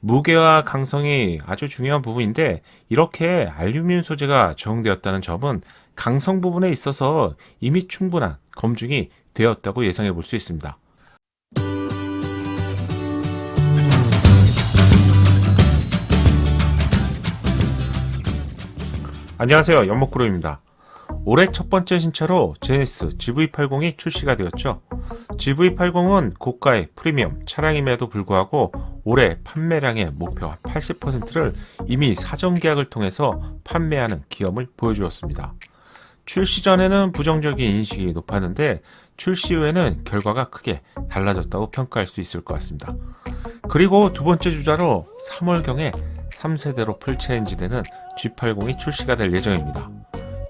무게와 강성이 아주 중요한 부분인데 이렇게 알루미늄 소재가 적용되었다는 점은 강성 부분에 있어서 이미 충분한 검증이 되었다고 예상해 볼 수 있습니다. 안녕하세요 연목그룹입니다. 올해 첫 번째 신차로 제네시스 GV80이 출시가 되었죠. GV80은 고가의 프리미엄 차량임에도 불구하고 올해 판매량의 목표 80%를 이미 사전 계약을 통해서 판매하는 기염을 보여주었습니다. 출시 전에는 부정적인 인식이 높았는데 출시 후에는 결과가 크게 달라졌다고 평가할 수 있을 것 같습니다. 그리고 두 번째 주자로 3월경에 3세대로 풀체인지되는 G80이 출시가 될 예정입니다.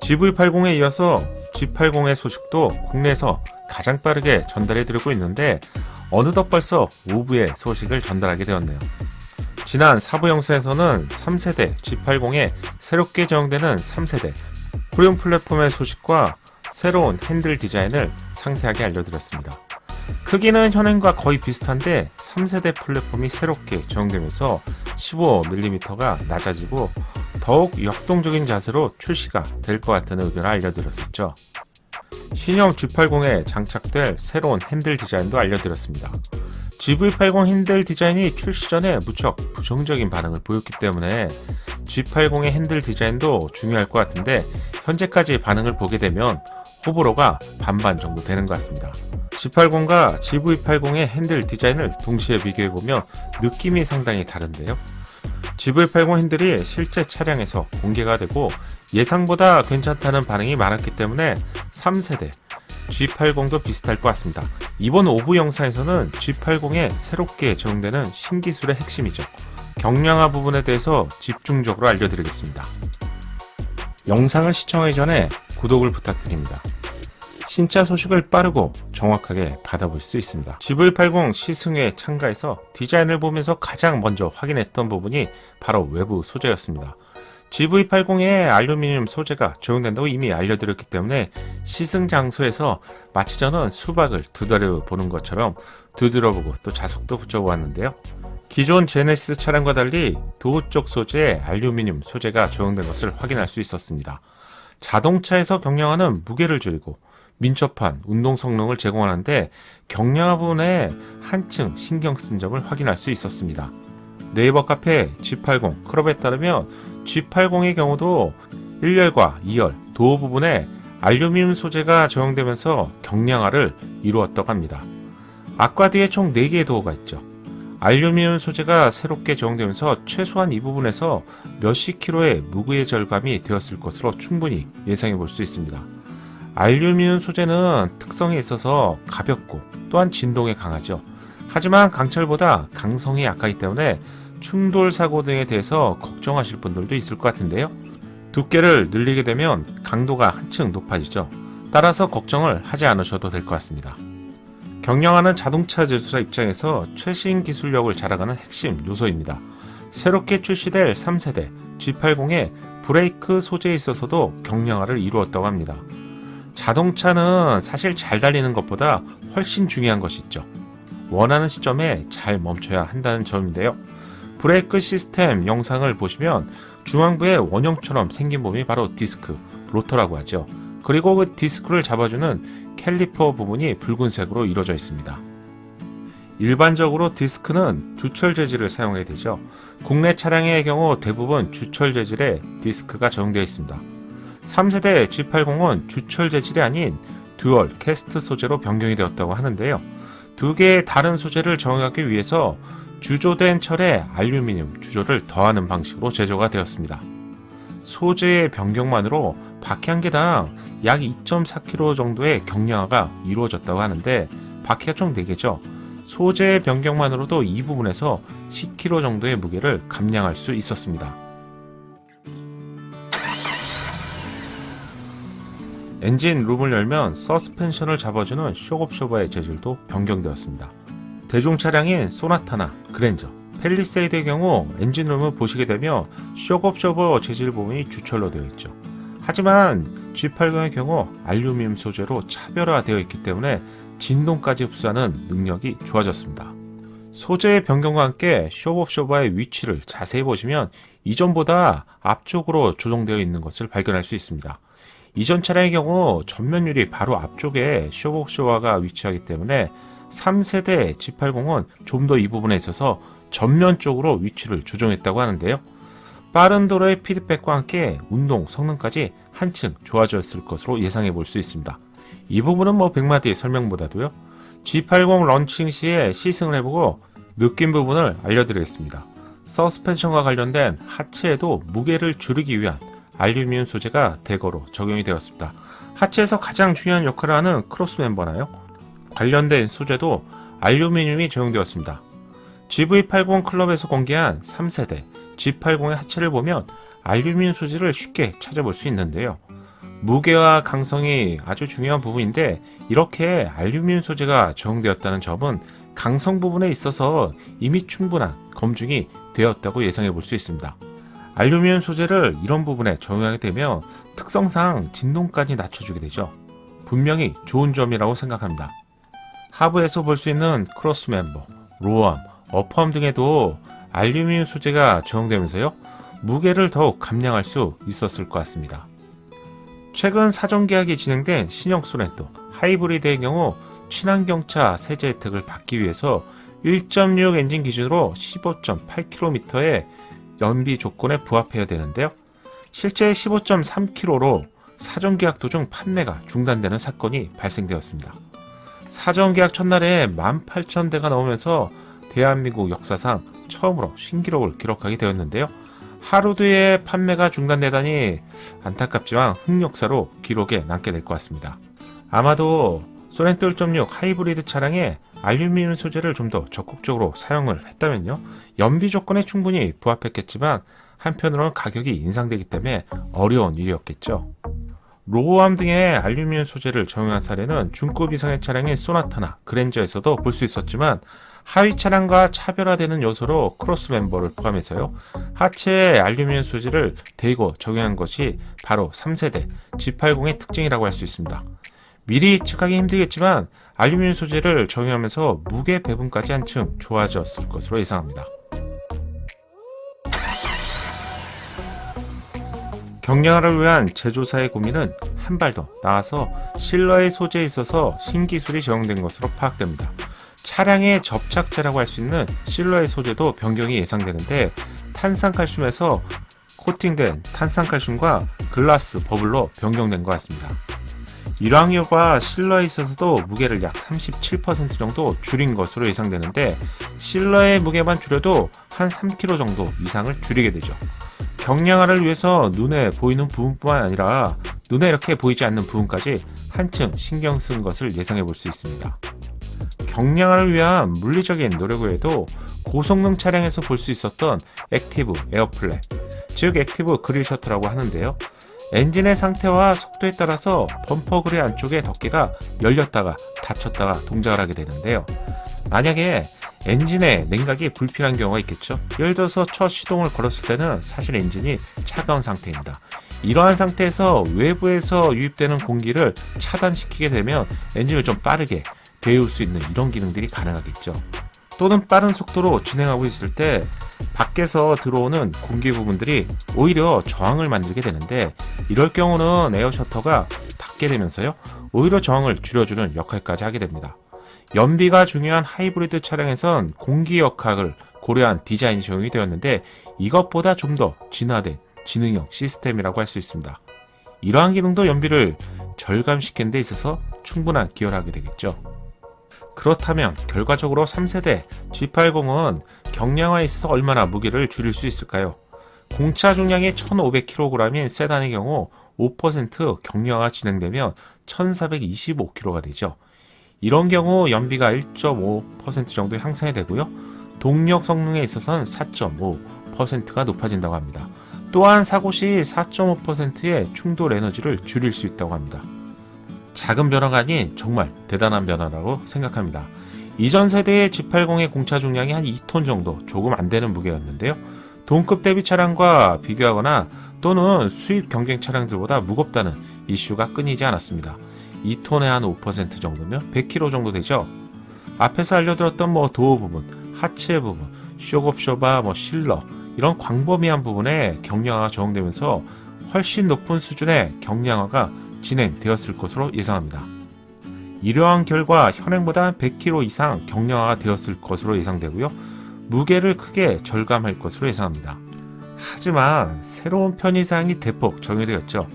GV80에 이어서 G80의 소식도 국내에서 가장 빠르게 전달해 드리고 있는데 어느덧 벌써 5부의 소식을 전달하게 되었네요. 지난 4부 영상에서는 3세대 G80에 새롭게 제공되는 3세대 프리온 플랫폼의 소식과 새로운 핸들 디자인을 상세하게 알려드렸습니다. 크기는 현행과 거의 비슷한데 3세대 플랫폼이 새롭게 적용되면서 15mm가 낮아지고 더욱 역동적인 자세로 출시가 될 것 같다는 의견을 알려드렸었죠. 신형 G80에 장착될 새로운 핸들 디자인도 알려드렸습니다. GV80 핸들 디자인이 출시 전에 무척 부정적인 반응을 보였기 때문에 G80의 핸들 디자인도 중요할 것 같은데 현재까지 반응을 보게 되면 호불호가 반반 정도 되는 것 같습니다. G80과 GV80의 핸들 디자인을 동시에 비교해보면 느낌이 상당히 다른데요. GV80 핸들이 실제 차량에서 공개가 되고 예상보다 괜찮다는 반응이 많았기 때문에 3세대 G80도 비슷할 것 같습니다. 이번 5부 영상에서는 G80에 새롭게 적용되는 신기술의 핵심이죠. 경량화 부분에 대해서 집중적으로 알려드리겠습니다. 영상을 시청하기 전에 구독을 부탁드립니다. 신차 소식을 빠르고 정확하게 받아볼 수 있습니다. GV80 시승회에 참가해서 디자인을 보면서 가장 먼저 확인했던 부분이 바로 외부 소재였습니다. GV80에 알루미늄 소재가 적용된다고 이미 알려드렸기 때문에 시승 장소에서 마치 저는 수박을 두드려 보는 것처럼 두드려보고 또 자석도 붙여보았는데요. 기존 제네시스 차량과 달리 도어 쪽 소재에 알루미늄 소재가 적용된 것을 확인할 수 있었습니다. 자동차에서 경량화는 무게를 줄이고 민첩한 운동 성능을 제공하는데 경량화 부분에 한층 신경 쓴 점을 확인할 수 있었습니다. 네이버 카페 G80 크롭에 따르면 G80의 경우도 1열과 2열 도어 부분에 알루미늄 소재가 적용되면서 경량화를 이루었다고 합니다. 앞과 뒤에 총 4개의 도어가 있죠. 알루미늄 소재가 새롭게 적용되면서 최소한 이 부분에서 몇십 킬로의 무게의 절감이 되었을 것으로 충분히 예상해 볼 수 있습니다. 알루미늄 소재는 특성에 있어서 가볍고 또한 진동에 강하죠. 하지만 강철보다 강성이 약하기 때문에 충돌 사고 등에 대해서 걱정하실 분들도 있을 것 같은데요. 두께를 늘리게 되면 강도가 한층 높아지죠. 따라서 걱정을 하지 않으셔도 될 것 같습니다. 경량화는 자동차 제조사 입장에서 최신 기술력을 자랑하는 핵심 요소입니다. 새롭게 출시될 3세대 G80의 브레이크 소재에 있어서도 경량화를 이루었다고 합니다. 자동차는 사실 잘 달리는 것보다 훨씬 중요한 것이 있죠. 원하는 시점에 잘 멈춰야 한다는 점인데요. 브레이크 시스템 영상을 보시면 중앙부에 원형처럼 생긴 부분이 바로 디스크, 로터라고 하죠. 그리고 그 디스크를 잡아주는 캘리퍼 부분이 붉은색으로 이루어져 있습니다. 일반적으로 디스크는 주철 재질을 사용해야 되죠. 국내 차량의 경우 대부분 주철 재질의 디스크가 적용되어 있습니다. 3세대 G80은 주철 재질이 아닌 dual cast 소재로 변경이 되었다고 하는데요. 두 개의 다른 소재를 적용하기 위해서 주조된 철에 알루미늄 주조를 더하는 방식으로 제조가 되었습니다. 소재의 변경만으로 바퀴 한 개당 약 2.4kg 정도의 경량화가 이루어졌다고 하는데 바퀴가 총 4개죠. 소재의 변경만으로도 이 부분에서 10kg 정도의 무게를 감량할 수 있었습니다. 엔진 룸을 열면 서스펜션을 잡아주는 쇼업쇼버의 재질도 변경되었습니다. 대중 차량인 쏘나타나 그랜저, 팰리세이드의 경우 엔진룸을 보시게 되면 shock absorber 재질 부분이 주철로 되어 있죠. 하지만 G80의 경우 알루미늄 소재로 차별화되어 있기 때문에 진동까지 흡수하는 능력이 좋아졌습니다. 소재의 변경과 함께 쇼업쇼바의 위치를 자세히 보시면 이전보다 앞쪽으로 조정되어 있는 것을 발견할 수 있습니다. 이전 차량의 경우 전면율이 바로 앞쪽에 쇼복쇼화가 위치하기 때문에 3세대 G80은 좀 더 이 부분에 있어서 전면 쪽으로 위치를 조정했다고 하는데요. 빠른 도로의 피드백과 함께 운동 성능까지 한층 좋아졌을 것으로 예상해 볼 수 있습니다. 이 부분은 뭐 100마디의 설명보다도요. G80 런칭 시에 시승을 해보고 느낀 부분을 알려드리겠습니다. 서스펜션과 관련된 하체에도 무게를 줄이기 위한 알루미늄 소재가 대거로 적용이 되었습니다. 하체에서 가장 중요한 역할을 하는 cross member나요? 관련된 소재도 알루미늄이 적용되었습니다. GV80 클럽에서 공개한 3세대 G80의 하체를 보면 알루미늄 소재를 쉽게 찾아볼 수 있는데요. 무게와 강성이 아주 중요한 부분인데 이렇게 알루미늄 소재가 적용되었다는 점은 강성 부분에 있어서 이미 충분한 검증이 되었다고 예상해 볼 수 있습니다. 알루미늄 소재를 이런 부분에 적용하게 되면 특성상 진동까지 낮춰주게 되죠. 분명히 좋은 점이라고 생각합니다. 하부에서 볼 수 있는 cross member, lower arm, upper arm 등에도 알루미늄 소재가 적용되면서요. 무게를 더욱 감량할 수 있었을 것 같습니다. 최근 사전 계약이 진행된 신형 소렌토 하이브리드의 경우 친환경차 세제 혜택을 받기 위해서 1.6 엔진 기준으로 15.8km의 연비 조건에 부합해야 되는데요. 실제 15.3km로 사전 계약 도중 판매가 중단되는 사건이 발생되었습니다. 사전 계약 첫날에 18,000대가 넘으면서 대한민국 역사상 처음으로 신기록을 기록하게 되었는데요. 하루 뒤에 판매가 중단되다니 안타깝지만 흑역사로 기록에 남게 될 것 같습니다. 아마도 쏘렌토 1.6 하이브리드 차량에 알루미늄 소재를 좀 더 적극적으로 사용을 했다면요. 연비 조건에 충분히 부합했겠지만 한편으로는 가격이 인상되기 때문에 어려운 일이었겠죠. lower arm 등의 알루미늄 소재를 적용한 사례는 중급 이상의 차량인 쏘나타나 그랜저에서도 볼 수 있었지만 하위 차량과 차별화되는 요소로 크로스 멤버를 포함해서요. 하체에 알루미늄 소재를 대고 적용한 것이 바로 3세대 G80의 특징이라고 할 수 있습니다. 미리 예측하기 힘들겠지만 알루미늄 소재를 적용하면서 무게 배분까지 한층 좋아졌을 것으로 예상합니다. 경량화를 위한 제조사의 고민은 한 발 더 나아서 실러의 소재에 있어서 신기술이 적용된 것으로 파악됩니다. 차량의 접착제라고 할 수 있는 실러의 소재도 변경이 예상되는데 탄산칼슘에서 코팅된 탄산칼슘과 글라스 버블로 변경된 것 같습니다. 일왕유가 실러에 있어서도 무게를 약 37% 정도 줄인 것으로 예상되는데 실러의 무게만 줄여도 한 3kg 정도 이상을 줄이게 되죠. 경량화를 위해서 눈에 보이는 부분뿐만 아니라 눈에 이렇게 보이지 않는 부분까지 한층 신경 쓴 것을 예상해 볼 수 있습니다. 경량화를 위한 물리적인 노력 외에도 고성능 차량에서 볼 수 있었던 active air flap, 즉 active grille shutter라고 하는데요. 엔진의 상태와 속도에 따라서 범퍼 그릴 안쪽의 덮개가 열렸다가 닫혔다가 동작을 하게 되는데요. 만약에 엔진에 냉각이 불필요한 경우가 있겠죠. 예를 들어서 첫 시동을 걸었을 때는 사실 엔진이 차가운 상태입니다. 이러한 상태에서 외부에서 유입되는 공기를 차단시키게 되면 엔진을 좀 빠르게 데울 수 있는 이런 기능들이 가능하겠죠. 또는 빠른 속도로 진행하고 있을 때 밖에서 들어오는 공기 부분들이 오히려 저항을 만들게 되는데 이럴 경우는 에어 셔터가 닫게 되면서요 오히려 저항을 줄여주는 역할까지 하게 됩니다. 연비가 중요한 하이브리드 차량에선 공기 역학을 고려한 디자인이 적용이 되었는데 이것보다 좀 더 진화된 지능형 시스템이라고 할 수 있습니다. 이러한 기능도 연비를 절감시키는 데 있어서 충분한 기여를 하게 되겠죠. 그렇다면 결과적으로 3세대 G80은 경량화에 있어서 얼마나 무게를 줄일 수 있을까요? 공차 중량이 1500kg인 세단의 경우 5% 경량화 진행되면 1425kg가 되죠. 이런 경우 연비가 1.5% 정도 향상이 되고요. 동력 성능에 있어서는 4.5%가 높아진다고 합니다. 또한 사고 시 4.5%의 충돌 에너지를 줄일 수 있다고 합니다. 작은 변화가 아닌 정말 대단한 변화라고 생각합니다. 이전 세대의 G80의 공차 중량이 한 2톤 정도 조금 안 되는 무게였는데요. 동급 대비 차량과 비교하거나 또는 수입 경쟁 차량들보다 무겁다는 이슈가 끊이지 않았습니다. 2톤에 한 5% 정도면 100kg 정도 되죠. 앞에서 알려드렸던 뭐 도어 부분, 하체 부분, 쇼겁쇼바, 뭐 실러 이런 광범위한 부분에 경량화가 적용되면서 훨씬 높은 수준의 경량화가 진행되었을 것으로 예상합니다. 이러한 결과 현행보다 100kg 이상 경량화가 되었을 것으로 예상되고요. 무게를 크게 절감할 것으로 예상합니다. 하지만 새로운 편의사항이 대폭 적용되었죠.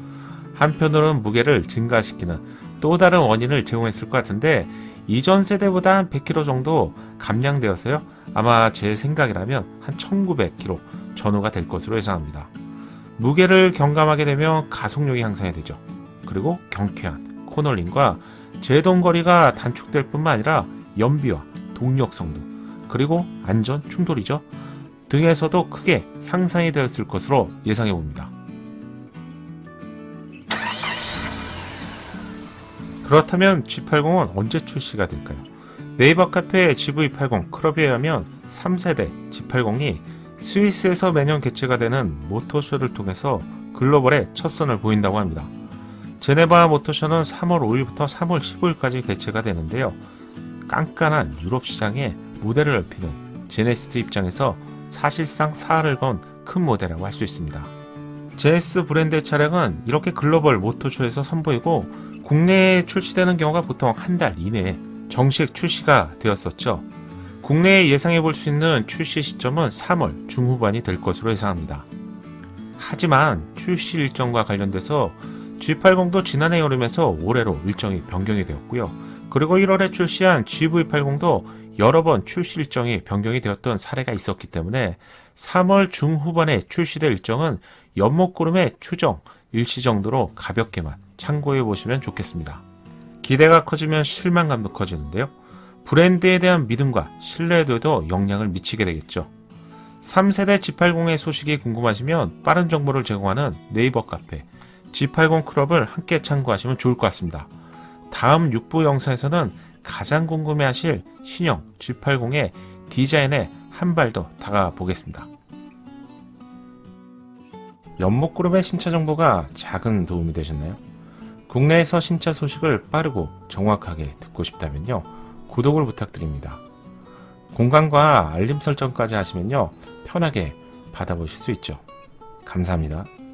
한편으로는 무게를 증가시키는 또 다른 원인을 제공했을 것 같은데 이전 세대보다 한 100kg 정도 감량되어서요. 아마 제 생각이라면 한 1900kg 전후가 될 것으로 예상합니다. 무게를 경감하게 되면 가속력이 향상이 되죠. 그리고 경쾌한 코널링과 제동거리가 단축될 뿐만 아니라 연비와 동력성도 그리고 안전 충돌이죠. 등에서도 크게 향상이 되었을 것으로 예상해 봅니다. 그렇다면 G80은 언제 출시가 될까요? 네이버 카페 GV80 클럽에 의하면 3세대 G80이 스위스에서 매년 개최가 되는 모터쇼를 통해서 글로벌에 첫 선을 보인다고 합니다. 제네바 모터쇼는 3월 5일부터 3월 15일까지 개최가 되는데요. 깐깐한 유럽 시장에 무대를 넓히는 제네시스 입장에서 사실상 사활을 건큰 모델이라고 할 수 있습니다. 제네시스 브랜드의 차량은 이렇게 글로벌 모터쇼에서 선보이고 국내에 출시되는 경우가 보통 한 달 이내에 정식 출시가 되었었죠. 국내에 예상해 볼 수 있는 출시 시점은 3월 중후반이 될 것으로 예상합니다. 하지만 출시 일정과 관련돼서 G80도 지난해 여름에서 올해로 일정이 변경이 되었고요. 그리고 1월에 출시한 GV80도 여러 번 출시 일정이 변경이 되었던 사례가 있었기 때문에 3월 중후반에 출시될 일정은 연목구름의 추정, 일시 정도로 가볍게만 참고해 보시면 좋겠습니다. 기대가 커지면 실망감도 커지는데요. 브랜드에 대한 믿음과 신뢰도에도 영향을 미치게 되겠죠. 3세대 G80의 소식이 궁금하시면 빠른 정보를 제공하는 네이버 카페 G80 클럽을 함께 참고하시면 좋을 것 같습니다. 다음 6부 영상에서는 가장 궁금해하실 신형 G80의 디자인에 한 발 더 다가 보겠습니다. 연목그룹의 신차 정보가 작은 도움이 되셨나요? 국내에서 신차 소식을 빠르고 정확하게 듣고 싶다면요. 구독을 부탁드립니다. 공간과 알림 설정까지 하시면요. 편하게 받아보실 수 있죠. 감사합니다.